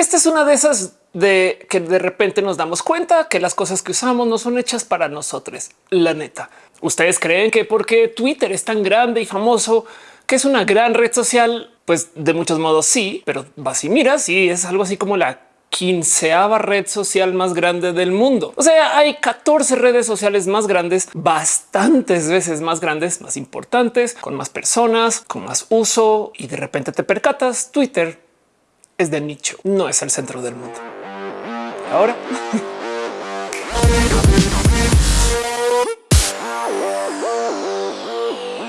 Esta es una de esas de que de repente nos damos cuenta que las cosas que usamos no son hechas para nosotros. La neta. Ustedes creen que porque Twitter es tan grande y famoso, que es una gran red social, pues de muchos modos sí, pero vas y miras y es algo así como la quinceava red social más grande del mundo. O sea, hay 14 redes sociales más grandes, bastantes veces más grandes, más importantes, con más personas, con más uso y de repente te percatas Twitter es de nicho, no es el centro del mundo. Ahora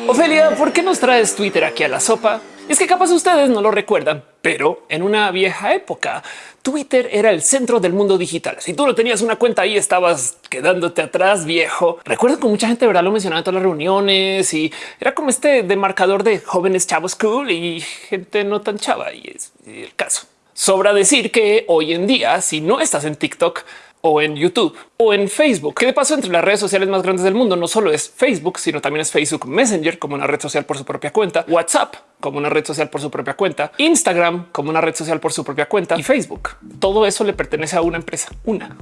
Ofelia, ¿por qué nos traes Twitter aquí a la sopa? Es que capaz ustedes no lo recuerdan, pero en una vieja época, Twitter era el centro del mundo digital. Si tú no tenías una cuenta ahí, estabas quedándote atrás, viejo. Recuerdo que mucha gente verdad lo mencionaba en todas las reuniones y era como este demarcador de jóvenes chavos cool y gente no tan chava. Y es el caso. Sobra decir que hoy en día, si no estás en TikTok, o en YouTube o en Facebook. ¿Qué de paso entre las redes sociales más grandes del mundo no solo es Facebook, sino también es Facebook Messenger como una red social por su propia cuenta, WhatsApp como una red social por su propia cuenta, Instagram como una red social por su propia cuenta y Facebook. Todo eso le pertenece a una empresa, una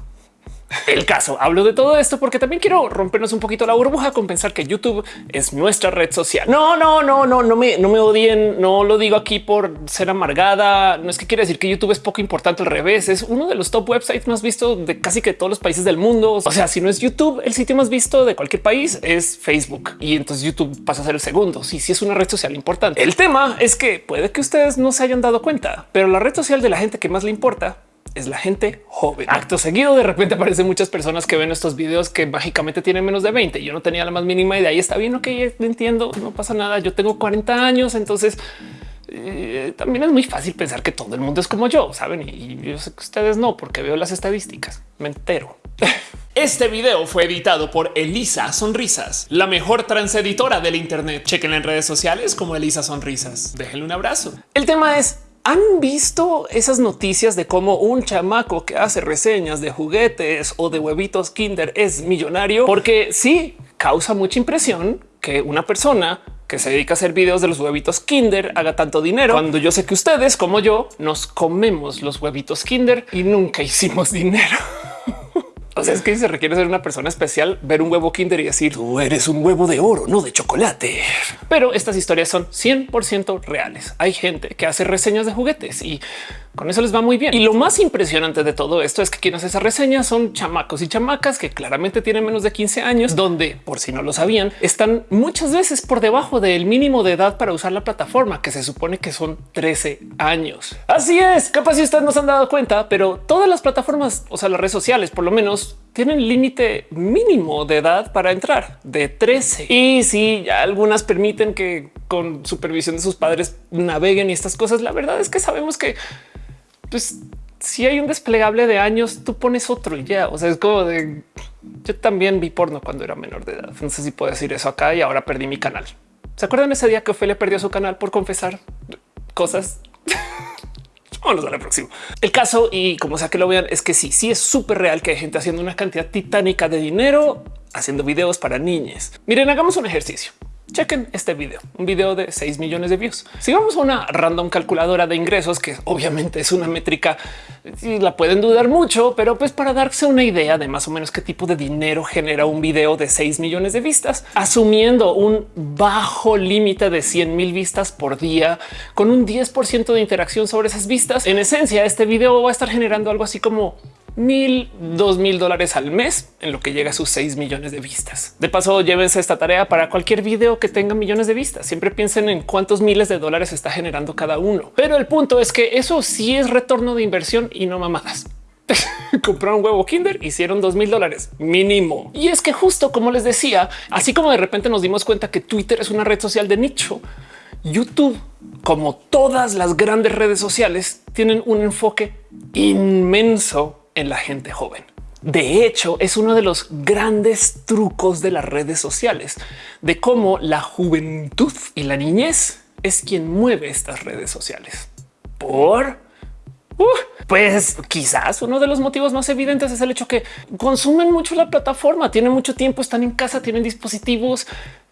el caso. Hablo de todo esto porque también quiero rompernos un poquito la burbuja con pensar que YouTube es nuestra red social. No, no, no, no, no me, no me odien. No lo digo aquí por ser amargada. No es que quiere decir que YouTube es poco importante. Al revés, es uno de los top websites más vistos de casi que todos los países del mundo. O sea, si no es YouTube, el sitio más visto de cualquier país es Facebook y entonces YouTube pasa a ser el segundo. Sí, sí es una red social importante. El tema es que puede que ustedes no se hayan dado cuenta, pero la red social de la gente que más le importa es la gente joven. Acto seguido, de repente aparecen muchas personas que ven estos videos que mágicamente tienen menos de 20. Yo no tenía la más mínima idea y está bien. Ok, entiendo, no pasa nada. Yo tengo 40 años, entonces eh, también es muy fácil pensar que todo el mundo es como yo, saben? Y yo sé que ustedes no, porque veo las estadísticas. Me entero. Este video fue editado por Elisa Sonrisas, la mejor transeditora del Internet. Chequen en redes sociales como Elisa Sonrisas. Déjenle un abrazo. El tema es ¿Han visto esas noticias de cómo un chamaco que hace reseñas de juguetes o de huevitos Kinder es millonario? Porque sí causa mucha impresión que una persona que se dedica a hacer videos de los huevitos Kinder haga tanto dinero cuando yo sé que ustedes como yo nos comemos los huevitos Kinder y nunca hicimos dinero. O sea, es que se requiere ser una persona especial, ver un huevo Kinder y decir tú eres un huevo de oro, no de chocolate. Pero estas historias son 100% reales. Hay gente que hace reseñas de juguetes y con eso les va muy bien. Y lo más impresionante de todo esto es que quienes esas reseñas son chamacos y chamacas que claramente tienen menos de 15 años, donde por si no lo sabían, están muchas veces por debajo del mínimo de edad para usar la plataforma, que se supone que son 13 años. Así es, capaz si ustedes no se han dado cuenta, pero todas las plataformas, o sea, las redes sociales, por lo menos tienen límite mínimo de edad para entrar de 13. Y si ya algunas permiten que con supervisión de sus padres naveguen y estas cosas, la verdad es que sabemos que pues si hay un desplegable de años, tú pones otro y ya. O sea, es como de yo también vi porno cuando era menor de edad. No sé si puedo decir eso acá y ahora perdí mi canal. ¿Se acuerdan ese día que Ophelia perdió su canal por confesar cosas? Vamos a la próxima. El caso y como sea que lo vean es que sí, sí es súper real que hay gente haciendo una cantidad titánica de dinero haciendo videos para niñas. Miren, hagamos un ejercicio. Chequen este video, un video de 6 millones de views. Si vamos a una random calculadora de ingresos, que obviamente es una métrica la pueden dudar mucho, pero pues para darse una idea de más o menos qué tipo de dinero genera un video de 6 millones de vistas, asumiendo un bajo límite de 100 mil vistas por día con un 10% de interacción sobre esas vistas. En esencia, este video va a estar generando algo así como mil, dos mil dólares al mes en lo que llega a sus 6 millones de vistas. De paso, llévense esta tarea para cualquier video que tenga millones de vistas. Siempre piensen en cuántos miles de dólares está generando cada uno. Pero el punto es que eso sí es retorno de inversión y no mamadas. compraron huevo Kinder, hicieron dos mil dólares mínimo. Y es que justo como les decía, así como de repente nos dimos cuenta que Twitter es una red social de nicho, YouTube, como todas las grandes redes sociales, tienen un enfoque inmenso en la gente joven. De hecho, es uno de los grandes trucos de las redes sociales, de cómo la juventud y la niñez es quien mueve estas redes sociales. Por uh, pues quizás uno de los motivos más evidentes es el hecho que consumen mucho la plataforma, tienen mucho tiempo, están en casa, tienen dispositivos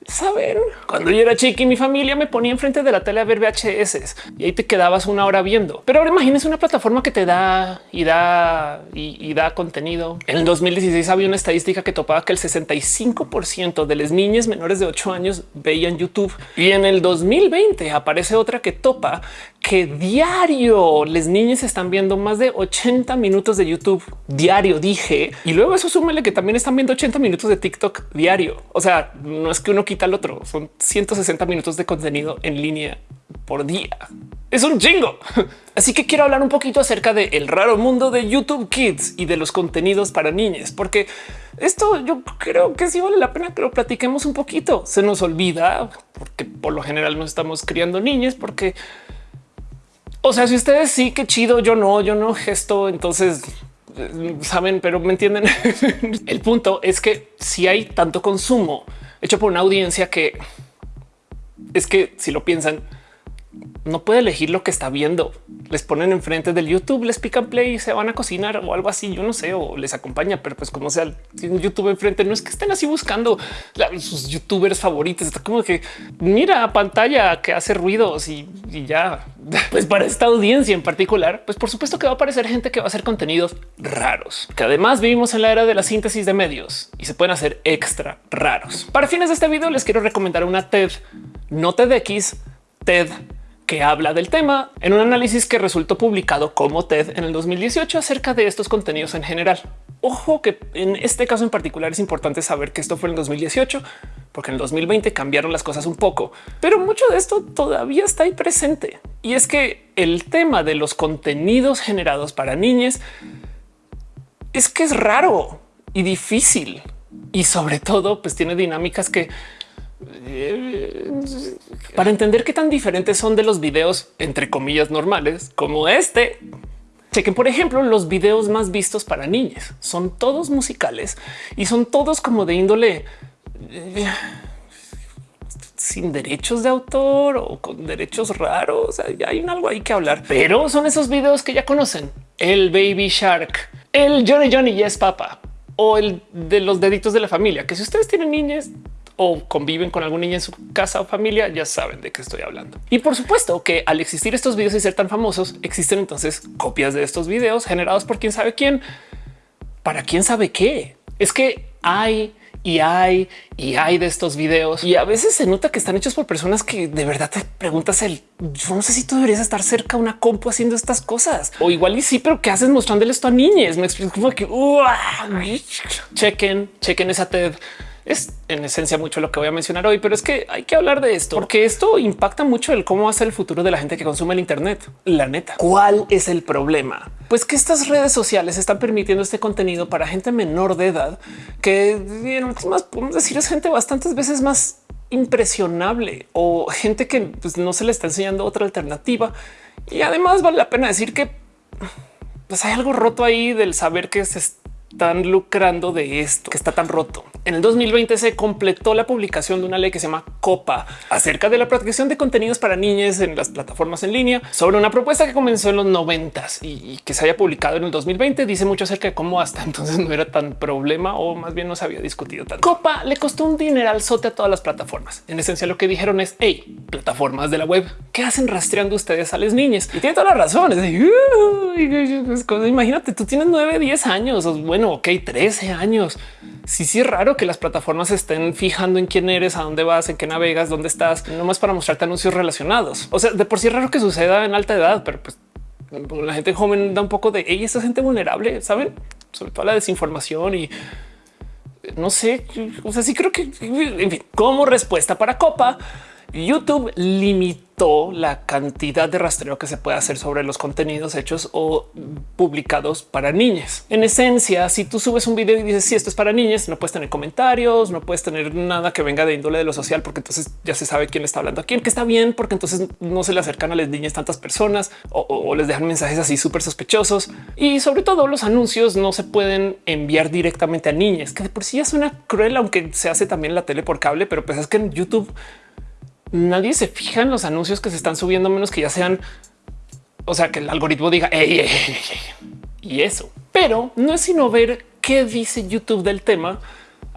saber. Cuando yo era chiqui, mi familia me ponía enfrente de la tele a ver VHS y ahí te quedabas una hora viendo. Pero ahora imagínense una plataforma que te da y da y, da contenido. En el 2016 había una estadística que topaba que el 65% de las niñas menores de 8 años veían YouTube y en el 2020 aparece otra que topa que diario las niñas están viendo más de 80 minutos de YouTube diario, dije. Y luego eso súmele que también están viendo 80 minutos de TikTok diario. O sea, no es que uno quita otro, son 160 minutos de contenido en línea por día. Es un chingo. Así que quiero hablar un poquito acerca del el raro mundo de YouTube Kids y de los contenidos para niñas, porque esto yo creo que sí vale la pena que lo platiquemos un poquito. Se nos olvida porque por lo general no estamos criando niñas porque o sea, si ustedes sí, qué chido, yo no, yo no gesto, entonces saben, pero me entienden. El punto es que si hay tanto consumo hecho por una audiencia que es que si lo piensan, no puede elegir lo que está viendo. Les ponen enfrente del YouTube, les pican play y se van a cocinar o algo así. Yo no sé, o les acompaña, pero pues como sea, tienen YouTube enfrente, no es que estén así buscando sus youtubers favoritos. Está como que mira pantalla que hace ruidos y, y ya. Pues para esta audiencia en particular, pues por supuesto que va a aparecer gente que va a hacer contenidos raros, que además vivimos en la era de la síntesis de medios y se pueden hacer extra raros. Para fines de este video les quiero recomendar una TED, no TEDx, TED que habla del tema en un análisis que resultó publicado como TED en el 2018 acerca de estos contenidos en general. Ojo que en este caso en particular es importante saber que esto fue en el 2018, porque en el 2020 cambiaron las cosas un poco, pero mucho de esto todavía está ahí presente. Y es que el tema de los contenidos generados para niñas es que es raro y difícil y sobre todo pues tiene dinámicas que para entender qué tan diferentes son de los videos entre comillas normales como este. Chequen, por ejemplo, los videos más vistos para niñas son todos musicales y son todos como de índole eh, sin derechos de autor o con derechos raros. hay algo ahí que hablar, pero son esos videos que ya conocen el Baby Shark, el Johnny Johnny Yes Papa o el de los deditos de la familia, que si ustedes tienen niñas, o conviven con algún niño en su casa o familia, ya saben de qué estoy hablando. Y por supuesto que al existir estos videos y ser tan famosos, existen entonces copias de estos videos generados por quién sabe quién, para quién sabe qué. Es que hay y hay y hay de estos videos y a veces se nota que están hechos por personas que de verdad te preguntas el yo no sé si tú deberías estar cerca a una compu haciendo estas cosas o igual y sí, pero qué haces mostrándole esto a niñas? Me explico como que chequen, chequen esa TED es en esencia mucho lo que voy a mencionar hoy, pero es que hay que hablar de esto porque esto impacta mucho el cómo hace el futuro de la gente que consume el Internet. La neta, ¿cuál es el problema? Pues que estas redes sociales están permitiendo este contenido para gente menor de edad que en últimas podemos decir es gente bastantes veces más impresionable o gente que pues, no se le está enseñando otra alternativa. Y además vale la pena decir que pues hay algo roto ahí del saber que se están lucrando de esto que está tan roto. En el 2020 se completó la publicación de una ley que se llama COPA acerca de la protección de contenidos para niñas en las plataformas en línea sobre una propuesta que comenzó en los 90 y que se haya publicado en el 2020. Dice mucho acerca de cómo hasta entonces no era tan problema o más bien no se había discutido tanto. COPA le costó un dineral sote a todas las plataformas. En esencia lo que dijeron es hey, plataformas de la web que hacen rastreando ustedes a las niñas y tiene toda la razón. imagínate, tú tienes 9, 10 años o bueno, ok, 13 años. Sí, sí es raro que las plataformas estén fijando en quién eres, a dónde vas, en qué navegas, dónde estás, no más para mostrarte anuncios relacionados. O sea, de por sí es raro que suceda en alta edad, pero pues la gente joven da un poco de ella, esa gente vulnerable, saben, sobre todo la desinformación y no sé, o sea, sí creo que en fin, como respuesta para Copa, YouTube limitó la cantidad de rastreo que se puede hacer sobre los contenidos hechos o publicados para niñas. En esencia, si tú subes un video y dices si esto es para niñas, no puedes tener comentarios, no puedes tener nada que venga de índole de lo social, porque entonces ya se sabe quién está hablando a quién, que está bien, porque entonces no se le acercan a las niñas tantas personas o, les dejan mensajes así súper sospechosos. Y sobre todo los anuncios no se pueden enviar directamente a niñas, que de por sí ya suena cruel, aunque se hace también la tele por cable, pero pues es que en YouTube nadie se fija en los anuncios que se están subiendo, menos que ya sean, o sea, que el algoritmo diga y eso. Pero no es sino ver qué dice YouTube del tema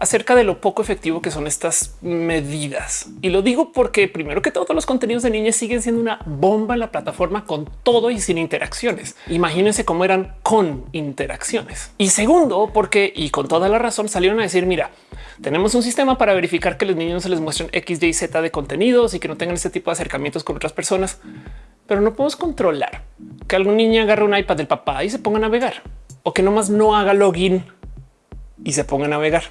acerca de lo poco efectivo que son estas medidas. Y lo digo porque primero que todos los contenidos de niñas siguen siendo una bomba en la plataforma con todo y sin interacciones. Imagínense cómo eran con interacciones. Y segundo, porque y con toda la razón salieron a decir, mira, tenemos un sistema para verificar que los niños no se les muestren X, Y, Z de contenidos y que no tengan este tipo de acercamientos con otras personas, pero no podemos controlar que algún niño agarre un iPad del papá y se ponga a navegar o que nomás no haga login y se ponga a navegar.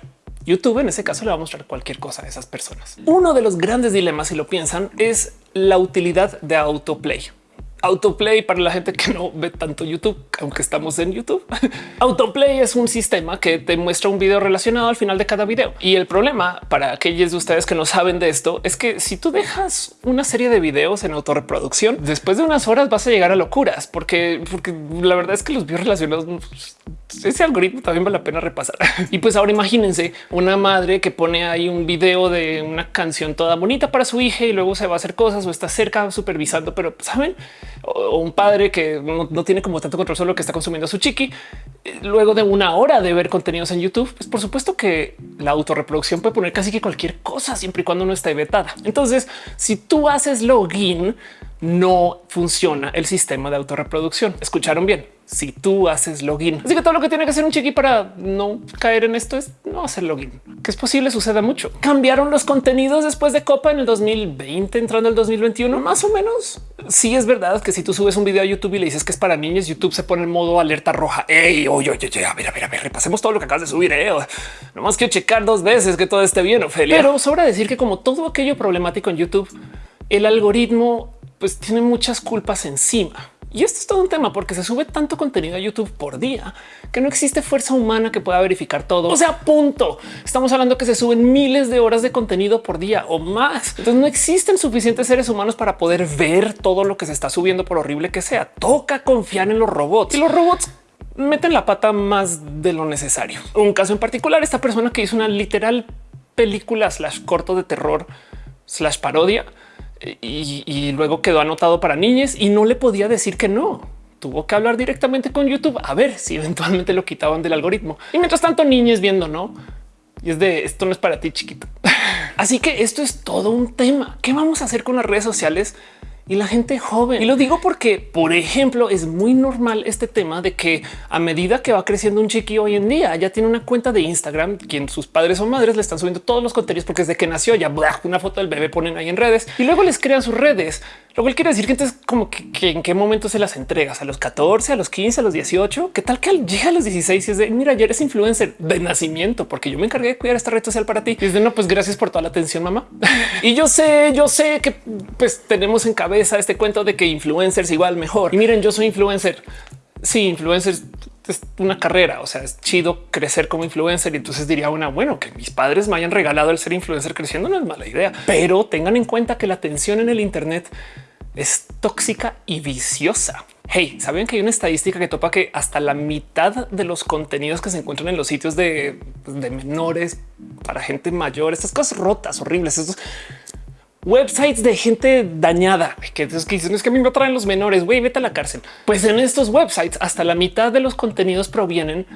YouTube en ese caso le va a mostrar cualquier cosa a esas personas. Uno de los grandes dilemas, si lo piensan, es la utilidad de autoplay. Autoplay para la gente que no ve tanto YouTube, aunque estamos en YouTube. Autoplay es un sistema que te muestra un video relacionado al final de cada video. Y el problema para aquellos de ustedes que no saben de esto es que si tú dejas una serie de videos en autorreproducción, después de unas horas vas a llegar a locuras, porque, porque la verdad es que los videos relacionados ese algoritmo también vale la pena repasar. y pues ahora imagínense una madre que pone ahí un video de una canción toda bonita para su hija y luego se va a hacer cosas o está cerca supervisando, pero saben, o un padre que no, tiene como tanto control sobre lo que está consumiendo su chiqui. Luego de una hora de ver contenidos en YouTube, pues por supuesto que la autorreproducción puede poner casi que cualquier cosa siempre y cuando no esté vetada. Entonces, si tú haces login, no funciona el sistema de autorreproducción. Escucharon bien si tú haces login. Así que todo lo que tiene que hacer un chiqui para no caer en esto es no hacer login, que es posible, suceda mucho. Cambiaron los contenidos después de Copa en el 2020, entrando el 2021, más o menos. Sí es verdad que si tú subes un video a YouTube y le dices que es para niños, YouTube se pone en modo alerta roja. Ey, oye, oye, oye, a ver, a ver, a ver, repasemos todo lo que acabas de subir. Eh. Nomás quiero checar dos veces que todo esté bien, Ophelia. Pero sobra decir que como todo aquello problemático en YouTube, el algoritmo pues tiene muchas culpas encima. Y esto es todo un tema porque se sube tanto contenido a YouTube por día que no existe fuerza humana que pueda verificar todo. O sea, punto. Estamos hablando que se suben miles de horas de contenido por día o más. Entonces no existen suficientes seres humanos para poder ver todo lo que se está subiendo por horrible que sea. Toca confiar en los robots y los robots meten la pata más de lo necesario. Un caso en particular, esta persona que hizo una literal película slash corto de terror slash parodia y, luego quedó anotado para niñas y no le podía decir que no. Tuvo que hablar directamente con YouTube a ver si eventualmente lo quitaban del algoritmo. Y mientras tanto, niñas viendo no. Y es de esto no es para ti, chiquito. Así que esto es todo un tema. ¿Qué vamos a hacer con las redes sociales? Y la gente joven. Y lo digo porque, por ejemplo, es muy normal este tema de que a medida que va creciendo un chiqui hoy en día ya tiene una cuenta de Instagram, quien sus padres o madres le están subiendo todos los contenidos porque desde que nació ya una foto del bebé ponen ahí en redes y luego les crean sus redes. Lo cual quiere decir que entonces como que, en qué momento se las entregas a los 14, a los 15, a los 18, qué tal que llega a los 16 y es de mira, ya eres influencer de nacimiento porque yo me encargué de cuidar esta red social para ti. Y es de no, pues gracias por toda la atención, mamá. y yo sé, yo sé que pues tenemos en cabeza este cuento de que influencers igual mejor. Y miren, yo soy influencer. Sí, influencer es una carrera. O sea, es chido crecer como influencer. Y entonces diría una, bueno, que mis padres me hayan regalado el ser influencer creciendo no es mala idea, pero tengan en cuenta que la atención en el Internet es tóxica y viciosa. Hey, saben que hay una estadística que topa que hasta la mitad de los contenidos que se encuentran en los sitios de, de menores para gente mayor, estas cosas rotas, horribles, estos websites de gente dañada que, dicen es que a mí me traen los menores. Güey, vete a la cárcel. Pues en estos websites hasta la mitad de los contenidos provienen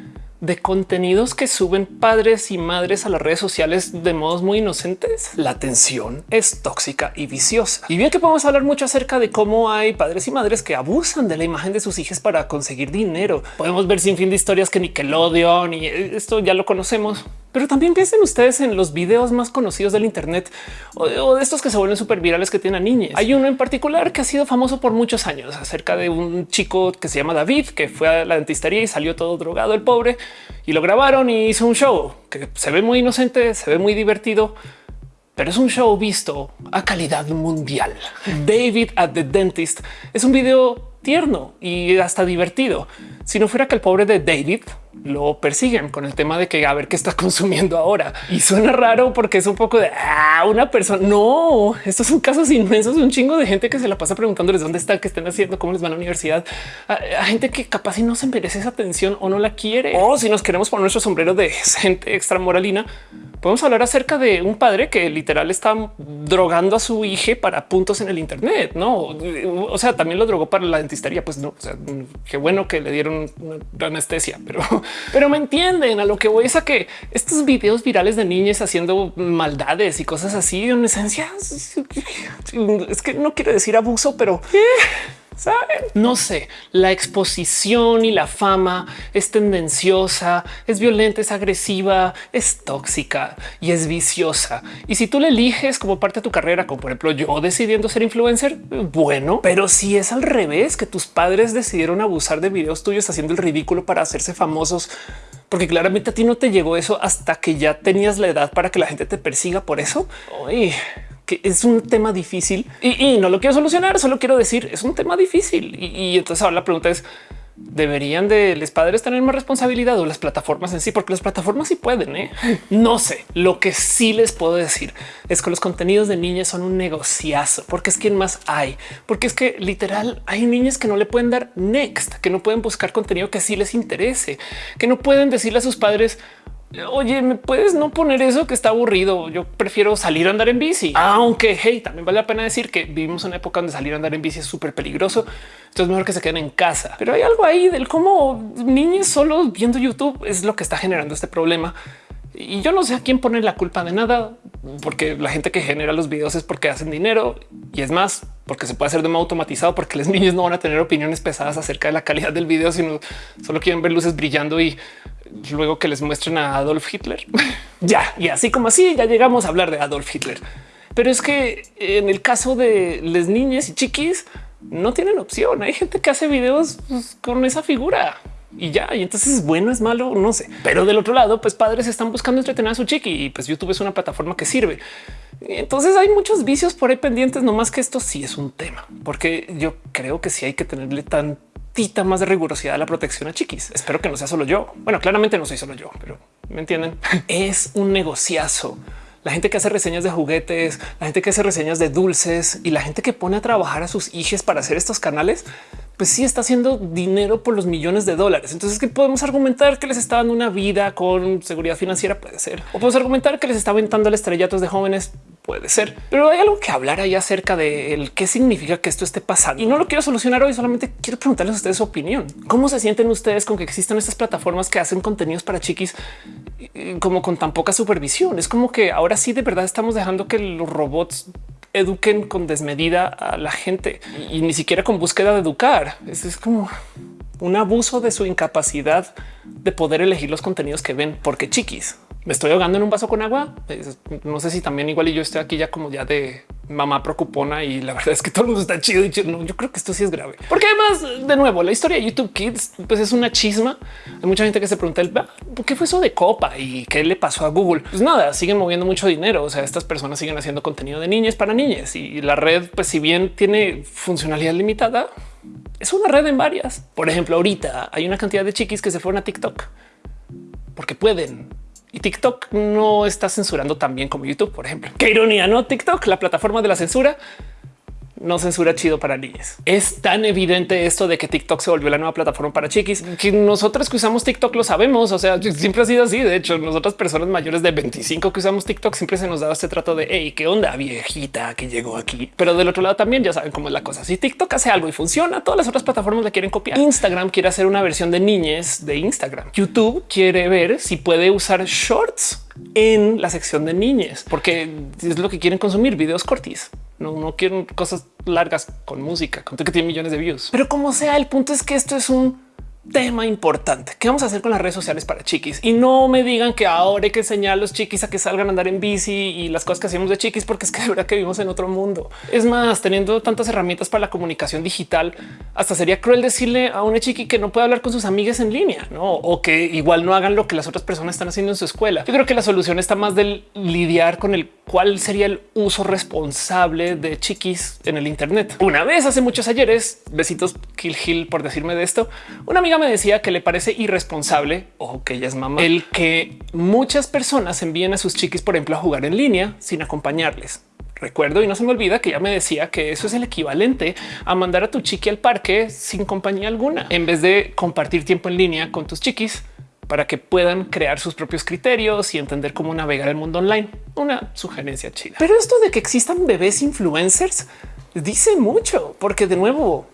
de contenidos que suben padres y madres a las redes sociales de modos muy inocentes. La atención es tóxica y viciosa. Y bien que podemos hablar mucho acerca de cómo hay padres y madres que abusan de la imagen de sus hijos para conseguir dinero. Podemos ver sin fin de historias que Nickelodeon y esto ya lo conocemos. Pero también piensen ustedes en los videos más conocidos del Internet o de, estos que se vuelven súper virales que tienen a niñas. Hay uno en particular que ha sido famoso por muchos años acerca de un chico que se llama David, que fue a la dentistería y salió todo drogado el pobre y lo grabaron y hizo un show que se ve muy inocente, se ve muy divertido, pero es un show visto a calidad mundial. David at the Dentist es un video tierno y hasta divertido. Si no fuera que el pobre de David lo persiguen con el tema de que a ver qué está consumiendo ahora. Y suena raro porque es un poco de ah, una persona. No, estos son casos inmensos, un chingo de gente que se la pasa preguntándoles dónde están, qué están haciendo, cómo les van a la universidad. A, gente que capaz y no se merece esa atención o no la quiere. O si nos queremos poner nuestro sombrero de gente extra moralina, podemos hablar acerca de un padre que literal está drogando a su hija para puntos en el Internet. No, o sea, también lo drogó para la dentistería. Pues no, o qué bueno que le dieron una anestesia, pero pero me entienden a lo que voy es a que estos videos virales de niñas haciendo maldades y cosas así en esencia es que no quiero decir abuso, pero no sé, la exposición y la fama es tendenciosa, es violenta, es agresiva, es tóxica y es viciosa. Y si tú le eliges como parte de tu carrera, como por ejemplo yo decidiendo ser influencer, bueno, pero si es al revés, que tus padres decidieron abusar de videos tuyos haciendo el ridículo para hacerse famosos, porque claramente a ti no te llegó eso hasta que ya tenías la edad para que la gente te persiga por eso que es un tema difícil y, no lo quiero solucionar, solo quiero decir es un tema difícil. Y, entonces ahora la pregunta es, ¿deberían de los padres tener más responsabilidad o las plataformas en sí? Porque las plataformas sí pueden, ¿eh? No sé, lo que sí les puedo decir es que los contenidos de niñas son un negociazo, porque es quien más hay, porque es que literal hay niñas que no le pueden dar next, que no pueden buscar contenido que sí les interese, que no pueden decirle a sus padres, Oye, ¿me puedes no poner eso que está aburrido? Yo prefiero salir a andar en bici. Aunque, hey, también vale la pena decir que vivimos una época donde salir a andar en bici es súper peligroso. Entonces es mejor que se queden en casa. Pero hay algo ahí del cómo niños solo viendo YouTube es lo que está generando este problema. Y yo no sé a quién poner la culpa de nada, porque la gente que genera los videos es porque hacen dinero y es más porque se puede hacer de modo automatizado, porque los niños no van a tener opiniones pesadas acerca de la calidad del video, sino solo quieren ver luces brillando y luego que les muestren a Adolf Hitler. ya, y así como así ya llegamos a hablar de Adolf Hitler. Pero es que en el caso de las niñas y chiquis no tienen opción. Hay gente que hace videos pues, con esa figura y ya. Y entonces es bueno, es malo, no sé. Pero del otro lado, pues padres están buscando entretener a su chiqui y pues YouTube es una plataforma que sirve. Entonces hay muchos vicios por ahí pendientes, no más que esto sí es un tema, porque yo creo que sí hay que tenerle tan más de rigurosidad a la protección a chiquis. Espero que no sea solo yo. Bueno, claramente no soy solo yo, pero me entienden. es un negociazo. La gente que hace reseñas de juguetes, la gente que hace reseñas de dulces y la gente que pone a trabajar a sus hijos para hacer estos canales, pues sí está haciendo dinero por los millones de dólares. Entonces, que podemos argumentar que les está dando una vida con seguridad financiera? Puede ser. O podemos argumentar que les está aventando el estrellatos de jóvenes Puede ser, pero hay algo que hablar ahí acerca de qué significa que esto esté pasando y no lo quiero solucionar hoy. Solamente quiero preguntarles a ustedes su opinión. ¿Cómo se sienten ustedes con que existan estas plataformas que hacen contenidos para chiquis como con tan poca supervisión? Es como que ahora sí de verdad estamos dejando que los robots eduquen con desmedida a la gente y ni siquiera con búsqueda de educar. Es como un abuso de su incapacidad de poder elegir los contenidos que ven porque chiquis me estoy ahogando en un vaso con agua. No sé si también igual y yo estoy aquí ya como ya de mamá preocupona y la verdad es que todo el mundo está chido y no, yo creo que esto sí es grave. Porque además, de nuevo, la historia de YouTube Kids pues es una chisma. Hay mucha gente que se pregunta por qué fue eso de copa y qué le pasó a Google. Pues nada, siguen moviendo mucho dinero. O sea, estas personas siguen haciendo contenido de niñas para niñas y la red, pues si bien tiene funcionalidad limitada, es una red en varias. Por ejemplo, ahorita hay una cantidad de chiquis que se fueron a TikTok porque pueden y TikTok no está censurando tan bien como YouTube, por ejemplo. Qué ironía, no? TikTok, la plataforma de la censura, no censura chido para niñas. Es tan evidente esto de que TikTok se volvió la nueva plataforma para chiquis que nosotros que usamos TikTok lo sabemos. O sea, siempre ha sido así. De hecho, nosotras personas mayores de 25 que usamos TikTok siempre se nos daba este trato de hey, qué onda viejita que llegó aquí. Pero del otro lado también ya saben cómo es la cosa. Si TikTok hace algo y funciona, todas las otras plataformas la quieren copiar. Instagram quiere hacer una versión de niñez de Instagram. YouTube quiere ver si puede usar shorts en la sección de niñez, porque es lo que quieren consumir videos cortis. No, no quieren cosas largas con música, con que tiene millones de views. Pero como sea, el punto es que esto es un tema importante. ¿Qué vamos a hacer con las redes sociales para chiquis? Y no me digan que ahora hay que enseñar a los chiquis a que salgan a andar en bici y las cosas que hacemos de chiquis, porque es que de verdad que vivimos en otro mundo. Es más, teniendo tantas herramientas para la comunicación digital, hasta sería cruel decirle a una chiqui que no puede hablar con sus amigas en línea, ¿no? O que igual no hagan lo que las otras personas están haciendo en su escuela. Yo creo que la solución está más del lidiar con el cuál sería el uso responsable de chiquis en el Internet. Una vez hace muchos ayeres, besitos Kill Hill por decirme de esto, una amiga me decía que le parece irresponsable, o que ella es mamá, el que muchas personas envíen a sus chiquis, por ejemplo, a jugar en línea sin acompañarles. Recuerdo y no se me olvida que ella me decía que eso es el equivalente a mandar a tu chiqui al parque sin compañía alguna, en vez de compartir tiempo en línea con tus chiquis para que puedan crear sus propios criterios y entender cómo navegar el mundo online. Una sugerencia chida. Pero esto de que existan bebés influencers dice mucho, porque de nuevo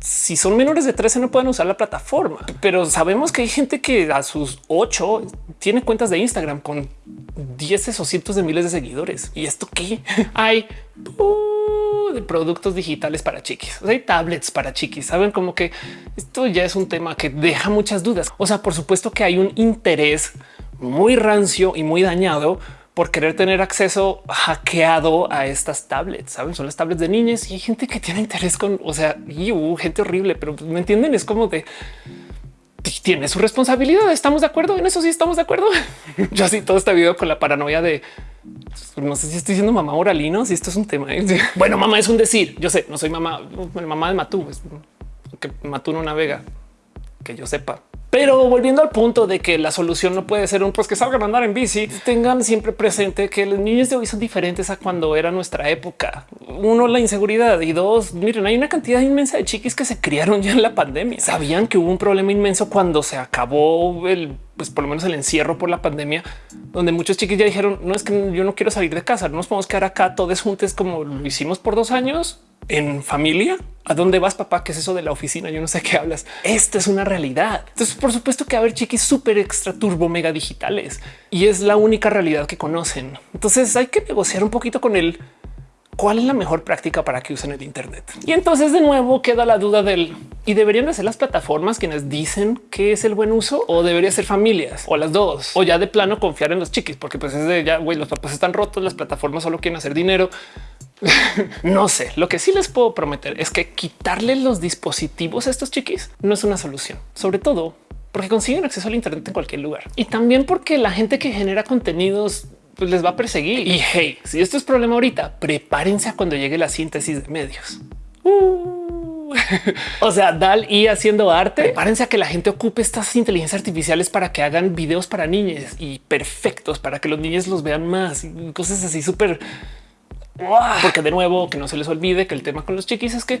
si son menores de 13 no pueden usar la plataforma, pero sabemos que hay gente que a sus 8 tiene cuentas de Instagram con 10 o cientos de miles de seguidores. ¿Y esto qué? Hay uh, de productos digitales para chiquis, hay tablets para chiquis. Saben como que esto ya es un tema que deja muchas dudas. O sea, por supuesto que hay un interés muy rancio y muy dañado por querer tener acceso hackeado a estas tablets. Saben, son las tablets de niñas y hay gente que tiene interés con, o sea, y, gente horrible, pero me entienden. Es como de tiene su responsabilidad. Estamos de acuerdo en eso. Sí, estamos de acuerdo. Yo así todo este video con la paranoia de no sé si estoy diciendo mamá oralino, si esto es un tema. Bueno, mamá es un decir. Yo sé, no soy mamá, mamá de Matú, que Matú no navega, que yo sepa. Pero volviendo al punto de que la solución no puede ser un pues que salgan a andar en bici, tengan siempre presente que los niños de hoy son diferentes a cuando era nuestra época. Uno, la inseguridad y dos, miren, hay una cantidad inmensa de chiquis que se criaron ya en la pandemia. Sabían que hubo un problema inmenso cuando se acabó el pues por lo menos el encierro por la pandemia, donde muchos chiquis ya dijeron no es que yo no quiero salir de casa, no nos podemos quedar acá todos juntos como lo hicimos por dos años en familia. ¿A dónde vas, papá? ¿Qué es eso de la oficina? Yo no sé qué hablas. Esto es una realidad. Entonces, por supuesto que haber chiquis súper extra turbo mega digitales y es la única realidad que conocen. Entonces hay que negociar un poquito con él cuál es la mejor práctica para que usen el Internet. Y entonces de nuevo queda la duda del y deberían de ser las plataformas quienes dicen que es el buen uso o debería ser familias o las dos o ya de plano confiar en los chiquis, porque pues es de ya güey, los papás están rotos, las plataformas solo quieren hacer dinero. no sé, lo que sí les puedo prometer es que quitarle los dispositivos a estos chiquis no es una solución, sobre todo porque consiguen acceso al Internet en cualquier lugar y también porque la gente que genera contenidos pues, les va a perseguir. Y hey, si esto es problema ahorita, prepárense a cuando llegue la síntesis de medios. Uh. o sea, Dal y haciendo arte. Prepárense a que la gente ocupe estas inteligencias artificiales para que hagan videos para niños y perfectos para que los niños los vean más y cosas así súper porque de nuevo, que no se les olvide que el tema con los chiquis es que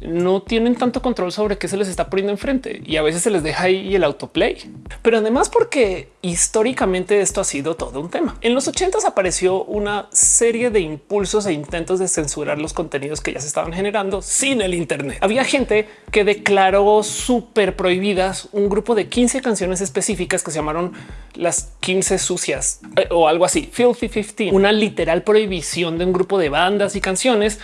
no tienen tanto control sobre qué se les está poniendo enfrente y a veces se les deja ahí el autoplay. Pero además porque históricamente esto ha sido todo un tema. En los 80 apareció una serie de impulsos e intentos de censurar los contenidos que ya se estaban generando sin el Internet. Había gente que declaró súper prohibidas un grupo de 15 canciones específicas que se llamaron las 15 sucias eh, o algo así, Filthy 15, una literal prohibición de un grupo de bandas y canciones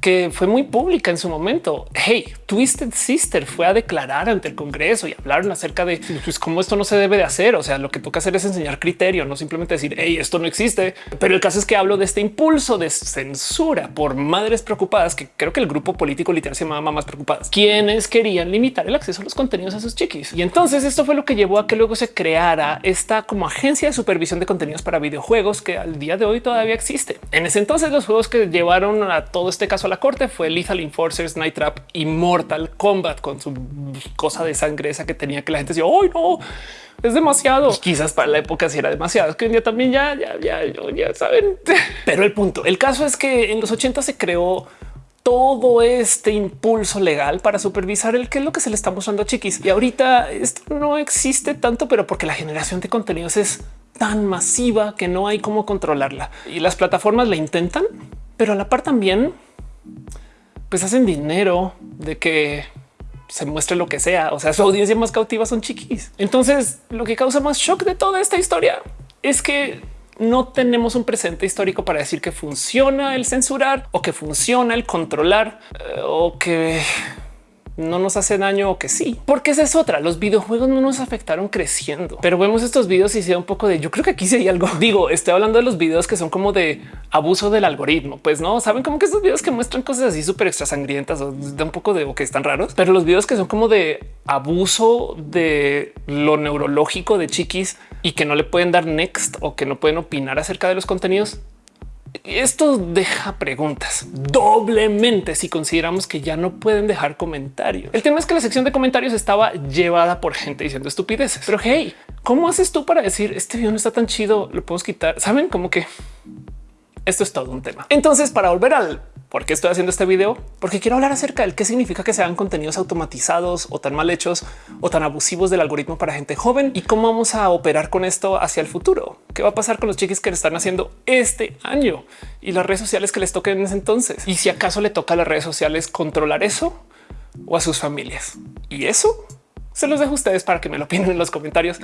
que fue muy pública en su momento. Hey, Twisted Sister fue a declarar ante el Congreso y hablaron acerca de pues, cómo esto no se debe de hacer. O sea, lo que toca hacer es enseñar criterio, no simplemente decir hey, esto no existe. Pero el caso es que hablo de este impulso de censura por madres preocupadas, que creo que el grupo político literal se llamaba Mamás Preocupadas, quienes querían limitar el acceso a los contenidos a sus chiquis. Y entonces esto fue lo que llevó a que luego se creara esta como agencia de supervisión de contenidos para videojuegos que al día de hoy todavía existe. En ese entonces los juegos que llevaron a todo este caso a la corte fue Lethal Enforcers, Night Y Mortal Kombat con su cosa de sangre esa que tenía que la gente decía, hoy no, es demasiado. quizás para la época sí era demasiado. Es que hoy día también ya, ya, ya, ya saben. Pero el punto, el caso es que en los 80 se creó todo este impulso legal para supervisar el que es lo que se le está mostrando a chiquis. Y ahorita esto no existe tanto, pero porque la generación de contenidos es tan masiva que no hay cómo controlarla. Y las plataformas la intentan, pero a la par también pues hacen dinero de que se muestre lo que sea. O sea, su audiencia más cautiva son chiquis. Entonces, lo que causa más shock de toda esta historia es que no tenemos un presente histórico para decir que funciona el censurar o que funciona el controlar eh, o que no nos hace daño o que sí, porque esa es otra. Los videojuegos no nos afectaron creciendo, pero vemos estos videos y se un poco de yo creo que aquí sí hay algo. Digo, estoy hablando de los videos que son como de abuso del algoritmo. Pues no saben como que estos videos que muestran cosas así súper extra sangrientas o da un poco de o que están raros, pero los videos que son como de abuso de lo neurológico de chiquis y que no le pueden dar next o que no pueden opinar acerca de los contenidos esto deja preguntas doblemente si consideramos que ya no pueden dejar comentarios. El tema es que la sección de comentarios estaba llevada por gente diciendo estupideces. Pero hey, ¿cómo haces tú para decir este video no está tan chido? Lo podemos quitar. Saben como que esto es todo un tema. Entonces, para volver al ¿Por qué estoy haciendo este video? Porque quiero hablar acerca del qué significa que se hagan contenidos automatizados o tan mal hechos o tan abusivos del algoritmo para gente joven y cómo vamos a operar con esto hacia el futuro. ¿Qué va a pasar con los chiquis que le están haciendo este año y las redes sociales que les toquen en ese entonces? Y si acaso le toca a las redes sociales controlar eso o a sus familias. Y eso se los dejo a ustedes para que me lo opinen en los comentarios,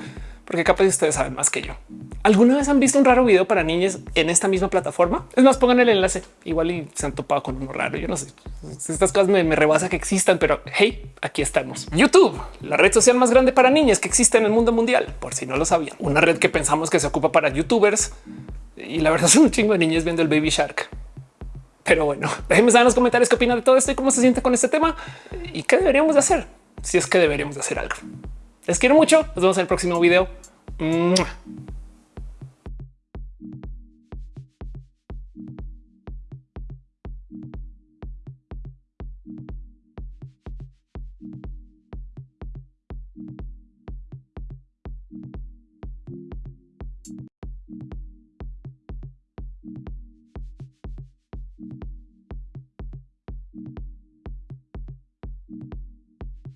porque capaz ustedes saben más que yo. ¿Alguna vez han visto un raro video para niñas en esta misma plataforma? Es más, pongan el enlace. Igual y se han topado con uno raro. Yo no sé. Estas cosas me, me rebasa que existan, pero hey, aquí estamos. YouTube, la red social más grande para niñas que existe en el mundo mundial, por si no lo sabían. Una red que pensamos que se ocupa para youtubers y la verdad son un chingo de niñas viendo el Baby Shark. Pero bueno, déjenme saber en los comentarios qué opinan de todo esto y cómo se siente con este tema y qué deberíamos de hacer si es que deberíamos de hacer algo. Les quiero mucho. Nos vemos en el próximo video.